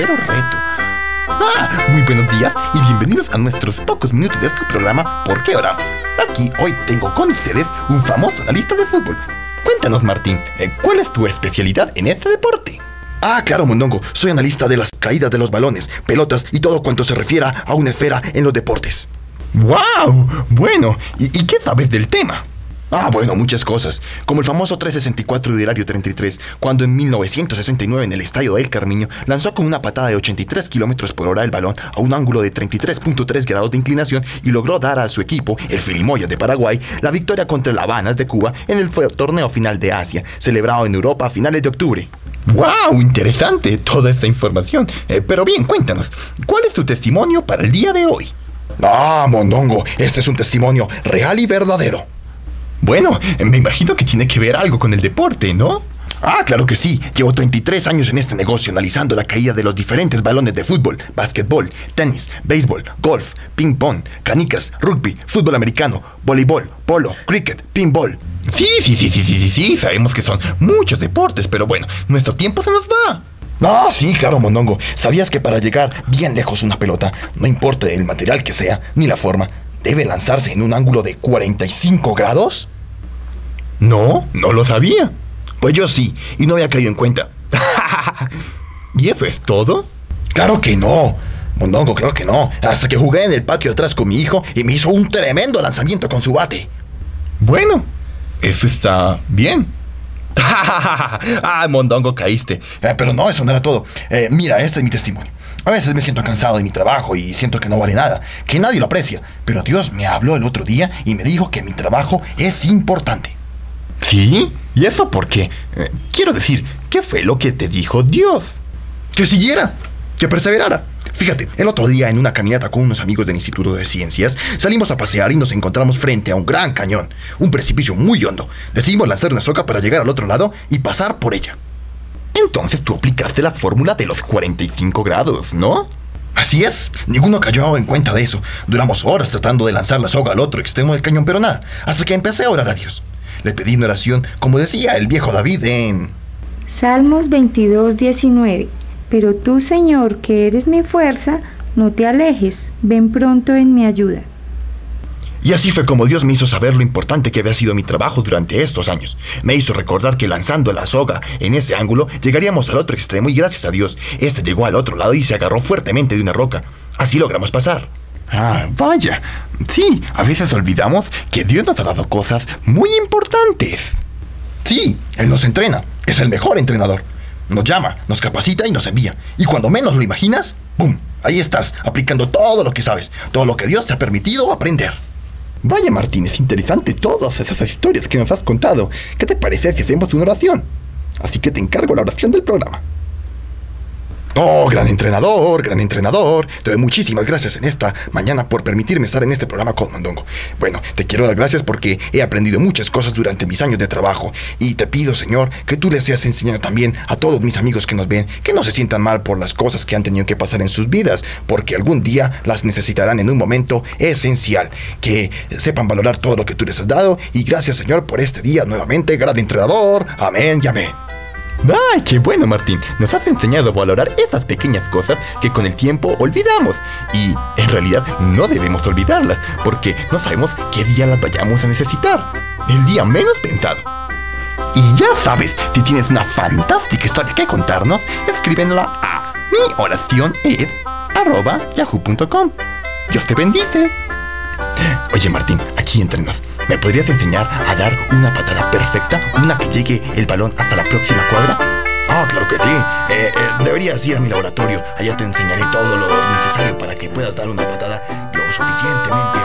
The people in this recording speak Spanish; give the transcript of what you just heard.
Hola, muy buenos días y bienvenidos a nuestros pocos minutos de su programa ¿Por qué oramos? Aquí hoy tengo con ustedes un famoso analista de fútbol. Cuéntanos, Martín, eh, ¿cuál es tu especialidad en este deporte? Ah, claro, Mondongo. Soy analista de las caídas de los balones, pelotas y todo cuanto se refiera a una esfera en los deportes. ¡Wow! Bueno, ¿y, y qué sabes del tema? Ah, bueno, muchas cosas. Como el famoso 364 de Hilario 33, cuando en 1969 en el estadio de El Carmiño lanzó con una patada de 83 kilómetros por hora el balón a un ángulo de 33.3 grados de inclinación y logró dar a su equipo, el Filimoya de Paraguay, la victoria contra el Habanas de Cuba en el torneo final de Asia, celebrado en Europa a finales de octubre. ¡Wow! Interesante toda esta información. Eh, pero bien, cuéntanos, ¿cuál es tu testimonio para el día de hoy? Ah, Mondongo, este es un testimonio real y verdadero. Bueno, me imagino que tiene que ver algo con el deporte, ¿no? Ah, claro que sí. Llevo 33 años en este negocio analizando la caída de los diferentes balones de fútbol, básquetbol, tenis, béisbol, golf, ping pong, canicas, rugby, fútbol americano, voleibol, polo, cricket, pinball. Sí, sí, sí, sí, sí, sí, sí, sabemos que son muchos deportes, pero bueno, nuestro tiempo se nos va. Ah, sí, claro, Mondongo. ¿Sabías que para llegar bien lejos una pelota, no importa el material que sea, ni la forma, debe lanzarse en un ángulo de 45 grados? No, no lo sabía. Pues yo sí, y no había caído en cuenta. ¿Y eso es todo? Claro que no. Mondongo, claro que no. Hasta que jugué en el patio atrás con mi hijo y me hizo un tremendo lanzamiento con su bate. Bueno, eso está bien. ah, Mondongo, caíste. Eh, pero no, eso no era todo. Eh, mira, este es mi testimonio. A veces me siento cansado de mi trabajo y siento que no vale nada, que nadie lo aprecia. Pero Dios me habló el otro día y me dijo que mi trabajo es importante. ¿Sí? ¿Y eso por qué? Eh, quiero decir, ¿qué fue lo que te dijo Dios? Que siguiera, que perseverara. Fíjate, el otro día en una caminata con unos amigos del Instituto de Ciencias, salimos a pasear y nos encontramos frente a un gran cañón, un precipicio muy hondo. Decidimos lanzar una soga para llegar al otro lado y pasar por ella. Entonces tú aplicaste la fórmula de los 45 grados, ¿no? Así es, ninguno cayó en cuenta de eso. Duramos horas tratando de lanzar la soga al otro extremo del cañón, pero nada, hasta que empecé a orar a Dios. Le pedí una oración, como decía el viejo David en... Salmos 22, 19. Pero tú, Señor, que eres mi fuerza, no te alejes, ven pronto en mi ayuda. Y así fue como Dios me hizo saber lo importante que había sido mi trabajo durante estos años. Me hizo recordar que lanzando la soga en ese ángulo llegaríamos al otro extremo y gracias a Dios, este llegó al otro lado y se agarró fuertemente de una roca. Así logramos pasar. Ah, vaya. Sí, a veces olvidamos que Dios nos ha dado cosas muy importantes. Sí, Él nos entrena. Es el mejor entrenador. Nos llama, nos capacita y nos envía. Y cuando menos lo imaginas, ¡pum! Ahí estás, aplicando todo lo que sabes, todo lo que Dios te ha permitido aprender. Vaya Martín, es interesante todas esas historias que nos has contado. ¿Qué te parece si hacemos una oración? Así que te encargo la oración del programa. Oh, gran entrenador, gran entrenador. Te doy muchísimas gracias en esta mañana por permitirme estar en este programa con Mondongo. Bueno, te quiero dar gracias porque he aprendido muchas cosas durante mis años de trabajo. Y te pido, Señor, que tú les seas enseñando también a todos mis amigos que nos ven, que no se sientan mal por las cosas que han tenido que pasar en sus vidas, porque algún día las necesitarán en un momento esencial. Que sepan valorar todo lo que tú les has dado. Y gracias, Señor, por este día nuevamente, gran entrenador. Amén y amén. ¡Ay, qué bueno, Martín! Nos has enseñado a valorar esas pequeñas cosas que con el tiempo olvidamos. Y en realidad no debemos olvidarlas, porque no sabemos qué día las vayamos a necesitar. El día menos pensado. Y ya sabes, si tienes una fantástica historia que contarnos, escríbenla a mi oración es arroba yahoo.com. Dios te bendice. Oye Martín, aquí entrenos. ¿Me podrías enseñar a dar una patada perfecta? Una que llegue el balón hasta la próxima cuadra. Ah, claro que sí. Eh, eh, deberías ir a mi laboratorio. Allá te enseñaré todo lo necesario para que puedas dar una patada lo suficientemente